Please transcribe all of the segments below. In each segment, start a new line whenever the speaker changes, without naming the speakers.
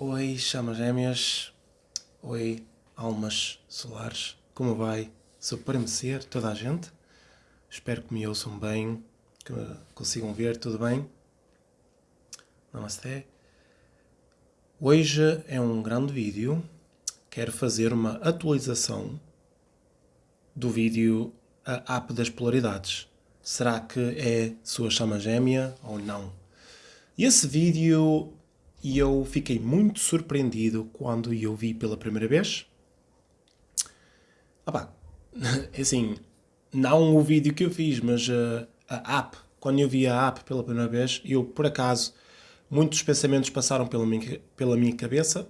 Oi, chamas gêmeas. Oi, almas solares. Como vai? Merecer toda a gente. Espero que me ouçam bem, que me consigam ver, tudo bem? Namastê. Hoje é um grande vídeo. Quero fazer uma atualização do vídeo A App das Polaridades. Será que é sua chama gêmea ou não? Esse vídeo eu fiquei muito surpreendido quando eu vi pela primeira vez. Ah pá, assim, não o vídeo que eu fiz, mas uh, a app. Quando eu vi a app pela primeira vez, eu, por acaso, muitos pensamentos passaram pela minha, pela minha cabeça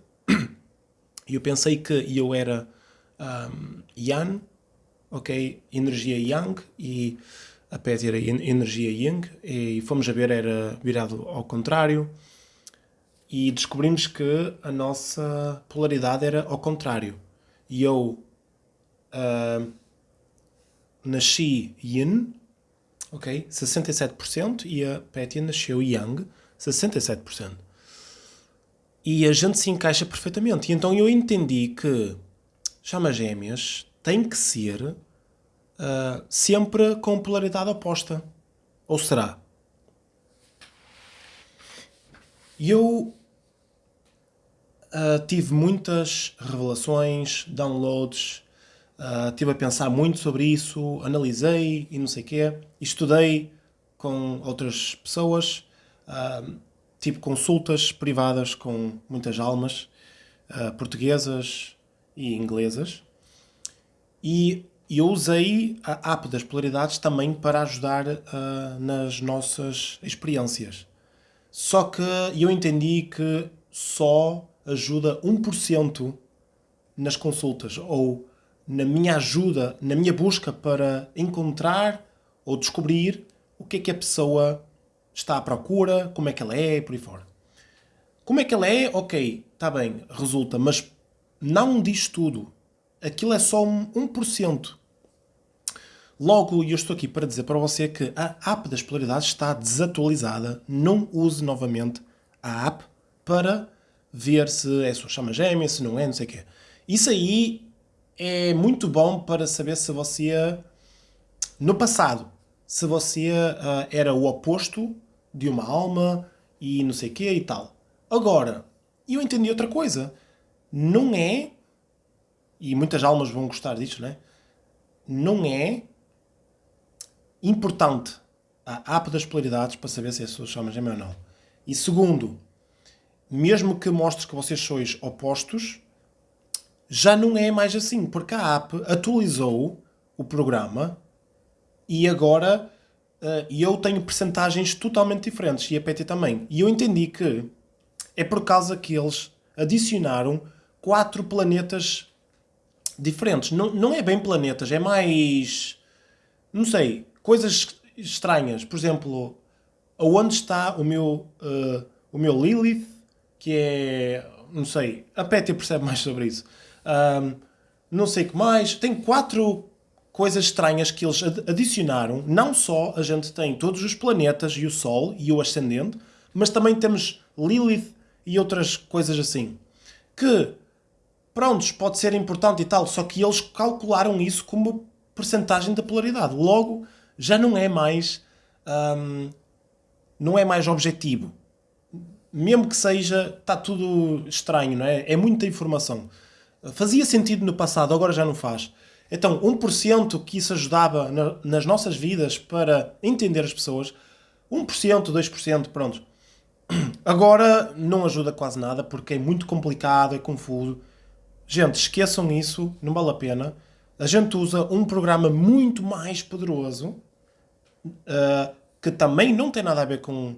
e eu pensei que eu era um, Yan, ok? Energia Yang e a Pet era energia Yang e fomos a ver, era virado ao contrário e descobrimos que a nossa polaridade era ao contrário. E eu uh, nasci Yin, ok? 67%, e a Petia nasceu Yang, 67%. E a gente se encaixa perfeitamente. E então eu entendi que chama gêmeas tem que ser uh, sempre com polaridade oposta. Ou será? E eu uh, tive muitas revelações, downloads, uh, estive a pensar muito sobre isso, analisei e não sei o quê, estudei com outras pessoas, uh, tive consultas privadas com muitas almas uh, portuguesas e inglesas e eu usei a app das polaridades também para ajudar nas nossas experiências. Só que eu entendi que só ajuda 1% nas consultas ou na minha ajuda, na minha busca para encontrar ou descobrir o que é que a pessoa está à procura, como é que ela é, por aí fora. Como é que ela é? Ok, está bem, resulta, mas não diz tudo. Aquilo é só um 1%. Logo, eu estou aqui para dizer para você que a app das polaridades está desatualizada. Não use novamente a app para ver se é sua chama gêmea, se não é, não sei o quê. Isso aí é muito bom para saber se você, no passado, se você uh, era o oposto de uma alma e não sei o quê e tal. Agora, eu entendi outra coisa. Não é, e muitas almas vão gostar disto, né? Não é importante a app das polaridades para saber se é a sua chama gêmea ou não. E segundo, mesmo que mostres que vocês sois opostos, já não é mais assim, porque a app atualizou o programa e agora uh, eu tenho percentagens totalmente diferentes e a PT também. E eu entendi que é por causa que eles adicionaram quatro planetas diferentes. Não, não é bem planetas, é mais... não sei, coisas estranhas. Por exemplo, aonde está o meu, uh, o meu Lilith, que é, não sei, a Pétia percebe mais sobre isso. Um, não sei o que mais. Tem quatro coisas estranhas que eles adicionaram. Não só a gente tem todos os planetas e o Sol e o ascendente, mas também temos Lilith e outras coisas assim. Que, prontos, pode ser importante e tal, só que eles calcularam isso como percentagem da polaridade. Logo, já não é mais... Um, não é mais objetivo mesmo que seja, está tudo estranho, não é? É muita informação. Fazia sentido no passado, agora já não faz. Então, 1% que isso ajudava na, nas nossas vidas para entender as pessoas, 1%, 2%, pronto. Agora não ajuda quase nada porque é muito complicado, é confuso. Gente, esqueçam isso, não vale a pena. A gente usa um programa muito mais poderoso uh, que também não tem nada a ver com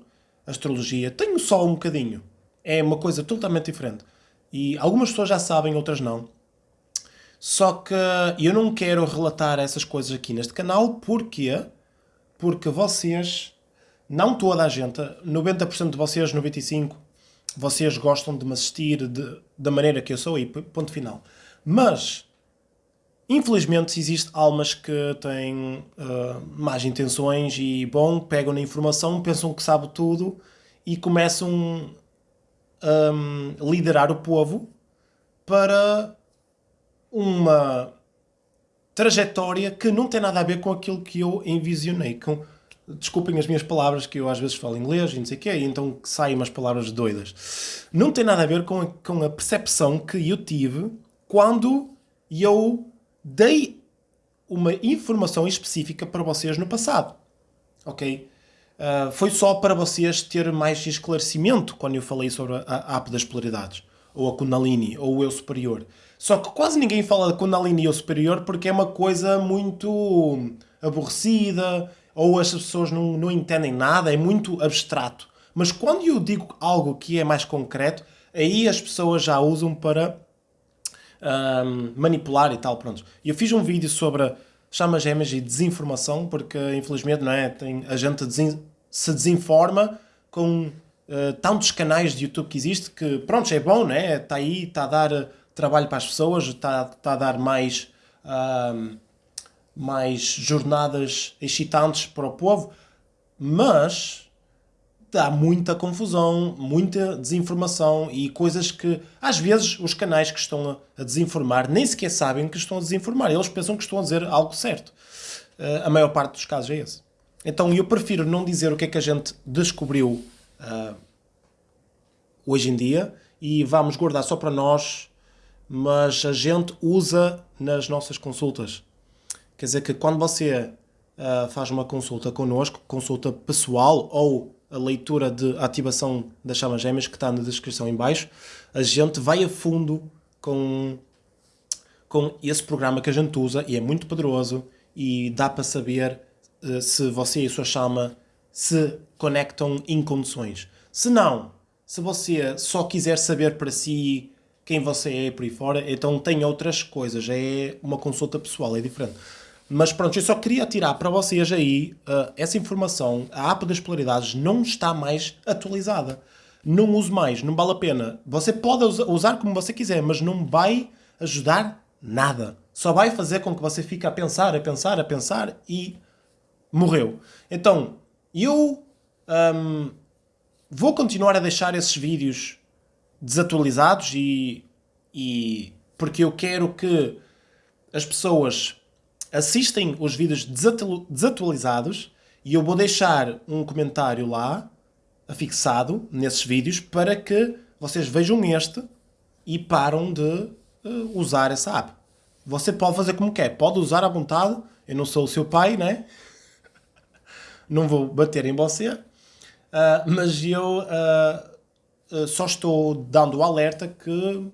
astrologia. Tenho só um bocadinho. É uma coisa totalmente diferente. E algumas pessoas já sabem, outras não. Só que eu não quero relatar essas coisas aqui neste canal. Porquê? Porque vocês, não toda a gente, 90% de vocês, 95%, vocês gostam de me assistir de, da maneira que eu sou e ponto final. Mas, infelizmente, existem almas que têm uh, más intenções e, bom, pegam na informação, pensam que sabe tudo e começam um, liderar o povo para uma trajetória que não tem nada a ver com aquilo que eu envisionei. Com, desculpem as minhas palavras, que eu às vezes falo inglês e não sei o quê, e então saem umas palavras doidas. Não tem nada a ver com a, com a percepção que eu tive quando eu dei uma informação específica para vocês no passado. Ok? Uh, foi só para vocês ter mais esclarecimento quando eu falei sobre a, a app das polaridades, ou a Kundalini, ou o eu superior. Só que quase ninguém fala de Kundalini eu superior porque é uma coisa muito aborrecida, ou as pessoas não, não entendem nada, é muito abstrato. Mas quando eu digo algo que é mais concreto, aí as pessoas já usam para um, manipular e tal, pronto. Eu fiz um vídeo sobre chamas gêmeas e desinformação, porque infelizmente não é, tem, a gente desin se desinforma com uh, tantos canais de YouTube que existe que, pronto, é bom, né? Está aí, está a dar trabalho para as pessoas, está, está a dar mais, mais jornadas excitantes para o povo, mas dá muita confusão, muita desinformação e coisas que, às vezes, os canais que estão a desinformar nem sequer sabem que estão a desinformar. Eles pensam que estão a dizer algo certo. Uh, a maior parte dos casos é esse. Então eu prefiro não dizer o que é que a gente descobriu uh, hoje em dia e vamos guardar só para nós mas a gente usa nas nossas consultas. Quer dizer que quando você uh, faz uma consulta connosco, consulta pessoal ou a leitura de ativação das chamas gêmeas que está na descrição em baixo, a gente vai a fundo com, com esse programa que a gente usa e é muito poderoso e dá para saber uh, se você e a sua chama se conectam em condições. Se não, se você só quiser saber para si quem você é por aí fora, então tem outras coisas, é uma consulta pessoal, é diferente. Mas pronto, eu só queria tirar para vocês aí uh, essa informação. A app das polaridades não está mais atualizada. Não use mais, não vale a pena. Você pode usar como você quiser, mas não vai ajudar nada. Só vai fazer com que você fique a pensar, a pensar, a pensar e morreu. Então, eu um, vou continuar a deixar esses vídeos desatualizados e, e porque eu quero que as pessoas assistem os vídeos desatualizados e eu vou deixar um comentário lá afixado nesses vídeos para que vocês vejam este e param de uh, usar essa app. Você pode fazer como quer, pode usar à vontade, eu não sou o seu pai, né? não vou bater em você, uh, mas eu uh, só estou dando o alerta que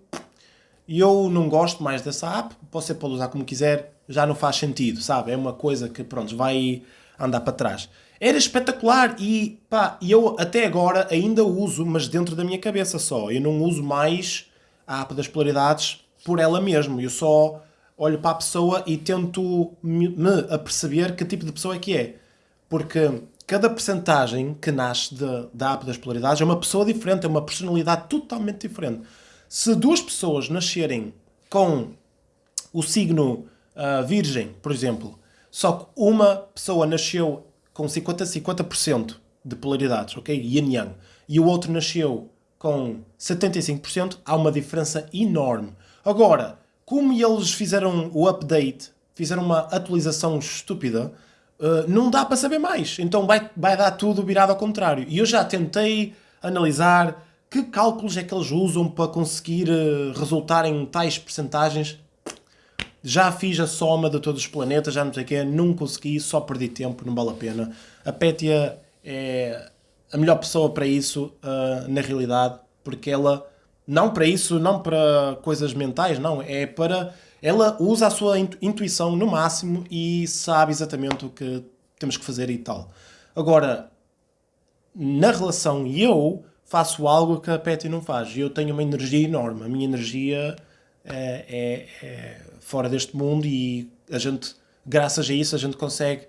eu não gosto mais dessa app, você pode usar como quiser, já não faz sentido, sabe? É uma coisa que, pronto, vai andar para trás. Era espetacular e, pá, eu até agora ainda uso, mas dentro da minha cabeça só. Eu não uso mais a app das polaridades por ela mesma. Eu só olho para a pessoa e tento me aperceber que tipo de pessoa é que é. Porque cada percentagem que nasce de, da app das polaridades é uma pessoa diferente, é uma personalidade totalmente diferente. Se duas pessoas nascerem com o signo uh, virgem, por exemplo, só que uma pessoa nasceu com 50-50% de polaridades, ok? Yin Yang, e o outro nasceu com 75%, há uma diferença enorme. Agora, como eles fizeram o update, fizeram uma atualização estúpida, Uh, não dá para saber mais. Então vai, vai dar tudo virado ao contrário. E eu já tentei analisar que cálculos é que eles usam para conseguir uh, resultar em tais percentagens. Já fiz a soma de todos os planetas, já não sei o que, não consegui, só perdi tempo, não vale a pena. A Pétia é a melhor pessoa para isso, uh, na realidade, porque ela, não para isso, não para coisas mentais, não, é para ela usa a sua intuição no máximo e sabe exatamente o que temos que fazer e tal. Agora, na relação eu faço algo que a Petty não faz. Eu tenho uma energia enorme. A minha energia é, é, é fora deste mundo e a gente, graças a isso, a gente consegue,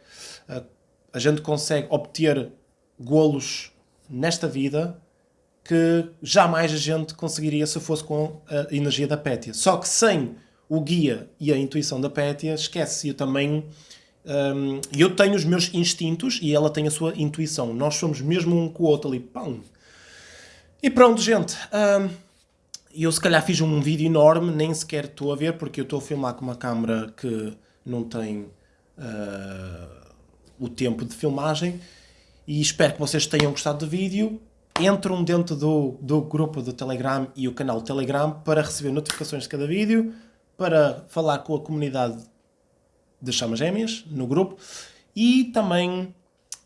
a, gente consegue obter golos nesta vida que jamais a gente conseguiria se fosse com a energia da Pétia. Só que sem o guia e a intuição da Pétia, esquece. Eu também. Um, eu tenho os meus instintos e ela tem a sua intuição. Nós somos mesmo um com o outro ali. Pão. E pronto, gente. hum, eu se calhar fiz um vídeo enorme, nem sequer estou a ver, porque eu estou a filmar com uma câmera que não tem ah, o tempo de filmagem. E espero que vocês tenham gostado do vídeo. Entram dentro do, do grupo do Telegram e o canal Telegram para receber notificações de cada vídeo, para falar com a comunidade de Chamas Gêmeas no grupo e também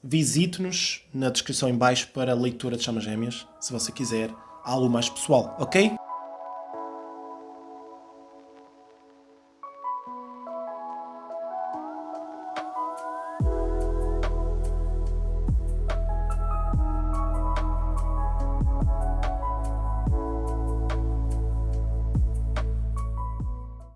visite-nos na descrição em baixo para a leitura de Chamas Gêmeas, se você quiser algo mais pessoal, ok?